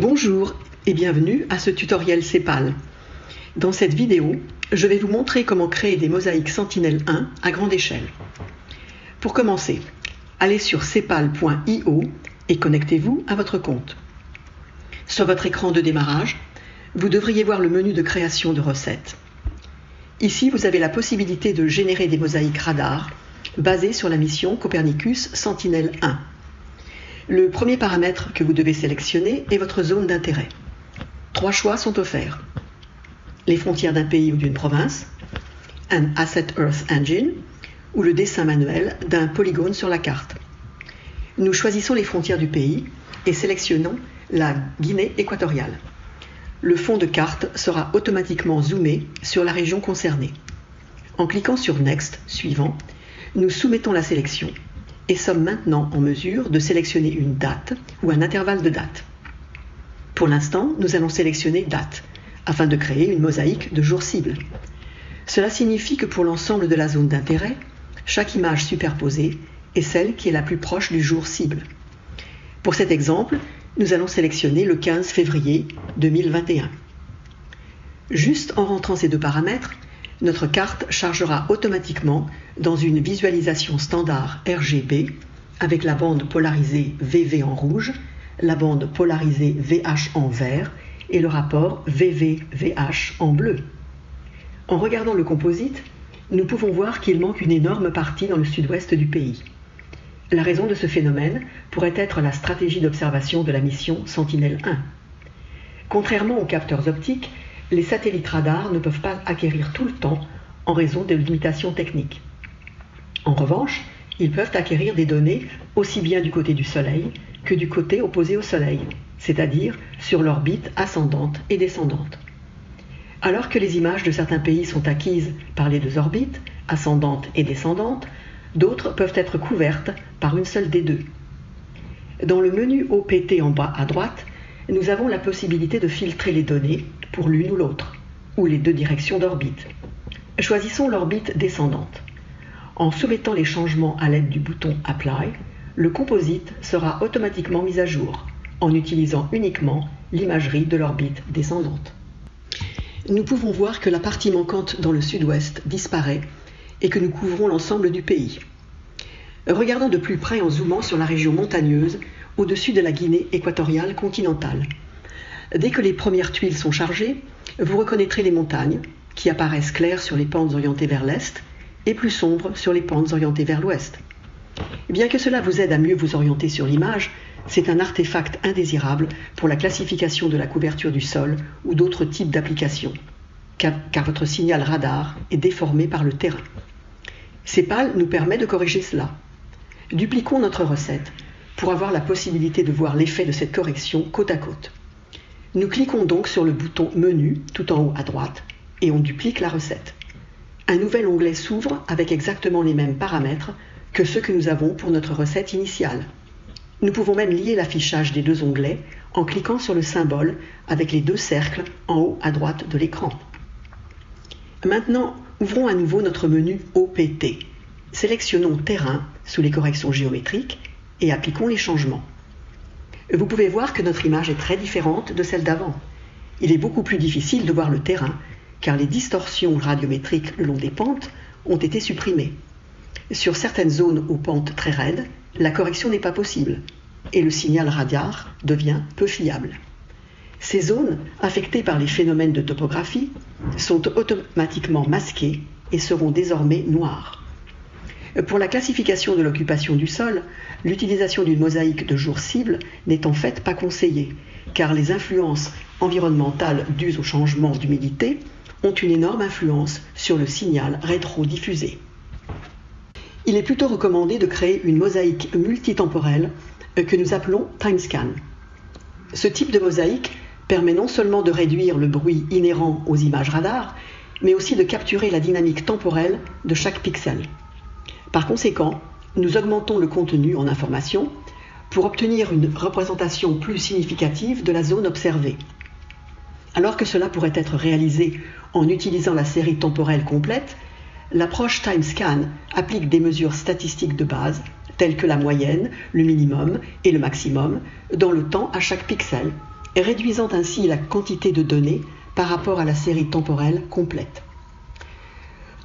Bonjour et bienvenue à ce tutoriel CEPAL. Dans cette vidéo, je vais vous montrer comment créer des mosaïques Sentinel-1 à grande échelle. Pour commencer, allez sur cepal.io et connectez-vous à votre compte. Sur votre écran de démarrage, vous devriez voir le menu de création de recettes. Ici, vous avez la possibilité de générer des mosaïques radar basées sur la mission Copernicus Sentinel-1. Le premier paramètre que vous devez sélectionner est votre zone d'intérêt. Trois choix sont offerts. Les frontières d'un pays ou d'une province, un Asset Earth Engine ou le dessin manuel d'un polygone sur la carte. Nous choisissons les frontières du pays et sélectionnons la Guinée équatoriale. Le fond de carte sera automatiquement zoomé sur la région concernée. En cliquant sur Next, suivant, nous soumettons la sélection et sommes maintenant en mesure de sélectionner une date ou un intervalle de date. Pour l'instant, nous allons sélectionner date afin de créer une mosaïque de jours cibles. Cela signifie que pour l'ensemble de la zone d'intérêt, chaque image superposée est celle qui est la plus proche du jour cible. Pour cet exemple, nous allons sélectionner le 15 février 2021. Juste en rentrant ces deux paramètres, notre carte chargera automatiquement dans une visualisation standard RGB avec la bande polarisée VV en rouge, la bande polarisée VH en vert et le rapport VV-VH en bleu. En regardant le composite, nous pouvons voir qu'il manque une énorme partie dans le sud-ouest du pays. La raison de ce phénomène pourrait être la stratégie d'observation de la mission Sentinel-1. Contrairement aux capteurs optiques, les satellites radars ne peuvent pas acquérir tout le temps en raison de limitations techniques. En revanche, ils peuvent acquérir des données aussi bien du côté du Soleil que du côté opposé au Soleil, c'est-à-dire sur l'orbite ascendante et descendante. Alors que les images de certains pays sont acquises par les deux orbites, ascendante et descendante, d'autres peuvent être couvertes par une seule des deux. Dans le menu OPT en bas à droite, nous avons la possibilité de filtrer les données pour l'une ou l'autre, ou les deux directions d'orbite. Choisissons l'orbite descendante. En soumettant les changements à l'aide du bouton Apply, le composite sera automatiquement mis à jour en utilisant uniquement l'imagerie de l'orbite descendante. Nous pouvons voir que la partie manquante dans le sud-ouest disparaît et que nous couvrons l'ensemble du pays. Regardons de plus près en zoomant sur la région montagneuse au-dessus de la Guinée équatoriale continentale. Dès que les premières tuiles sont chargées, vous reconnaîtrez les montagnes, qui apparaissent claires sur les pentes orientées vers l'est et plus sombres sur les pentes orientées vers l'ouest. Bien que cela vous aide à mieux vous orienter sur l'image, c'est un artefact indésirable pour la classification de la couverture du sol ou d'autres types d'applications, car, votre signal radar est déformé par le terrain. CEPAL nous permet de corriger cela. Dupliquons notre recette pour avoir la possibilité de voir l'effet de cette correction côte à côte. Nous cliquons donc sur le bouton Menu tout en haut à droite et on duplique la recette. Un nouvel onglet s'ouvre avec exactement les mêmes paramètres que ceux que nous avons pour notre recette initiale. Nous pouvons même lier l'affichage des deux onglets en cliquant sur le symbole avec les deux cercles en haut à droite de l'écran. Maintenant, ouvrons à nouveau notre menu OPT. Sélectionnons Terrain sous les corrections géométriques et appliquons les changements vous pouvez voir que notre image est très différente de celle d'avant. Il est beaucoup plus difficile de voir le terrain, car les distorsions radiométriques le long des pentes ont été supprimées. Sur certaines zones aux pentes très raides, la correction n'est pas possible, et le signal radar devient peu fiable. Ces zones, affectées par les phénomènes de topographie, sont automatiquement masquées et seront désormais noires. Pour la classification de l'occupation du sol, l'utilisation d'une mosaïque de jour cible n'est en fait pas conseillée, car les influences environnementales dues au changement d'humidité ont une énorme influence sur le signal rétro-diffusé. Il est plutôt recommandé de créer une mosaïque multitemporelle que nous appelons timescan. Ce type de mosaïque permet non seulement de réduire le bruit inhérent aux images radar, mais aussi de capturer la dynamique temporelle de chaque pixel. Par conséquent, nous augmentons le contenu en information pour obtenir une représentation plus significative de la zone observée. Alors que cela pourrait être réalisé en utilisant la série temporelle complète, l'approche TimeScan applique des mesures statistiques de base, telles que la moyenne, le minimum et le maximum, dans le temps à chaque pixel, réduisant ainsi la quantité de données par rapport à la série temporelle complète.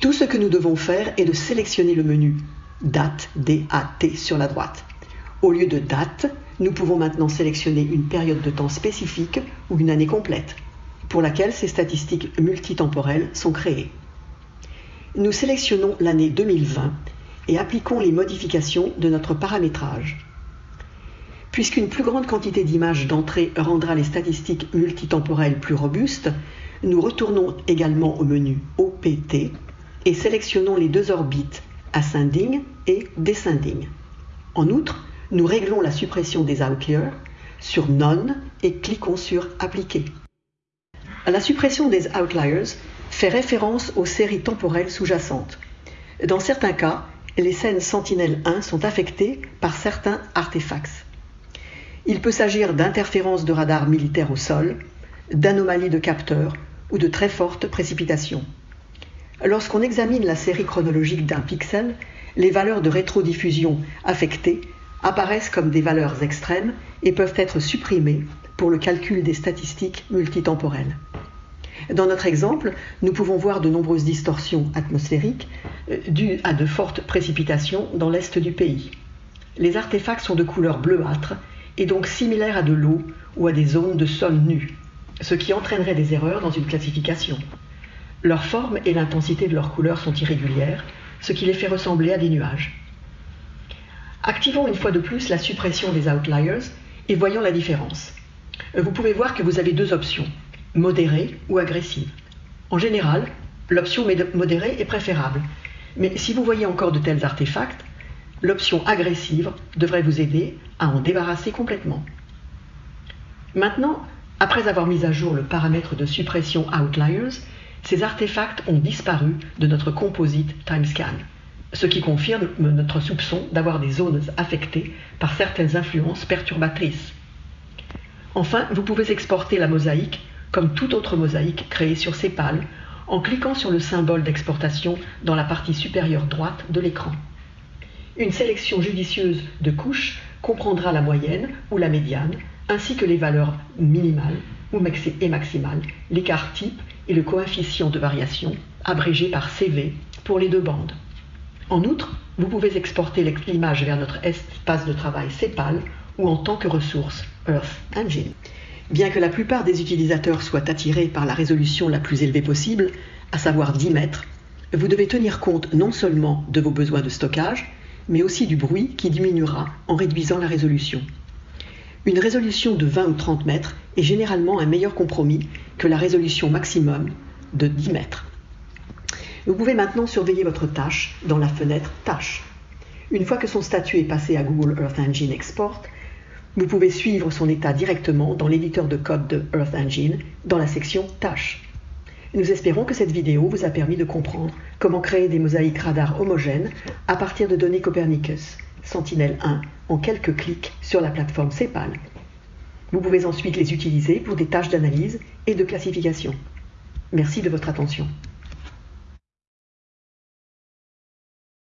Tout ce que nous devons faire est de sélectionner le menu date, D-A-T sur la droite. Au lieu de date, nous pouvons maintenant sélectionner une période de temps spécifique ou une année complète, pour laquelle ces statistiques multitemporelles sont créées. Nous sélectionnons l'année 2020 et appliquons les modifications de notre paramétrage. Puisqu'une plus grande quantité d'images d'entrée rendra les statistiques multitemporelles plus robustes, nous retournons également au menu OPT et sélectionnons les deux orbites ascending et descending. En outre, nous réglons la suppression des outliers sur None et cliquons sur Appliquer. La suppression des outliers fait référence aux séries temporelles sous-jacentes. Dans certains cas, les scènes Sentinel-1 sont affectées par certains artefacts. Il peut s'agir d'interférences de radars militaires au sol, d'anomalies de capteurs ou de très fortes précipitations. Lorsqu'on examine la série chronologique d'un pixel, les valeurs de rétrodiffusion affectées apparaissent comme des valeurs extrêmes et peuvent être supprimées pour le calcul des statistiques multitemporelles. Dans notre exemple, nous pouvons voir de nombreuses distorsions atmosphériques euh, dues à de fortes précipitations dans l'est du pays. Les artefacts sont de couleur bleuâtre et donc similaires à de l'eau ou à des zones de sol nu, ce qui entraînerait des erreurs dans une classification. Leur forme et l'intensité de leurs couleurs sont irrégulières, ce qui les fait ressembler à des nuages. Activons une fois de plus la suppression des outliers et voyons la différence. Vous pouvez voir que vous avez deux options modérée ou agressive. En général, l'option modérée est préférable, mais si vous voyez encore de tels artefacts, l'option agressive devrait vous aider à en débarrasser complètement. Maintenant, après avoir mis à jour le paramètre de suppression Outliers, ces artefacts ont disparu de notre composite TimeScan, ce qui confirme notre soupçon d'avoir des zones affectées par certaines influences perturbatrices. Enfin, vous pouvez exporter la mosaïque comme toute autre mosaïque créée sur Cepal, en cliquant sur le symbole d'exportation dans la partie supérieure droite de l'écran. Une sélection judicieuse de couches comprendra la moyenne ou la médiane, ainsi que les valeurs minimales et maximales, l'écart type et le coefficient de variation, abrégé par CV pour les deux bandes. En outre, vous pouvez exporter l'image vers notre espace de travail CEPAL ou en tant que ressource Earth Engine. Bien que la plupart des utilisateurs soient attirés par la résolution la plus élevée possible, à savoir 10 mètres, vous devez tenir compte non seulement de vos besoins de stockage, mais aussi du bruit qui diminuera en réduisant la résolution. Une résolution de 20 ou 30 mètres est généralement un meilleur compromis que la résolution maximum de 10 mètres. Vous pouvez maintenant surveiller votre tâche dans la fenêtre Tâches. Une fois que son statut est passé à Google Earth Engine Export, vous pouvez suivre son état directement dans l'éditeur de code de Earth Engine dans la section Tâches. Nous espérons que cette vidéo vous a permis de comprendre comment créer des mosaïques radars homogènes à partir de données Copernicus, Sentinel-1, en quelques clics sur la plateforme CEPAL. Vous pouvez ensuite les utiliser pour des tâches d'analyse et de classification. Merci de votre attention.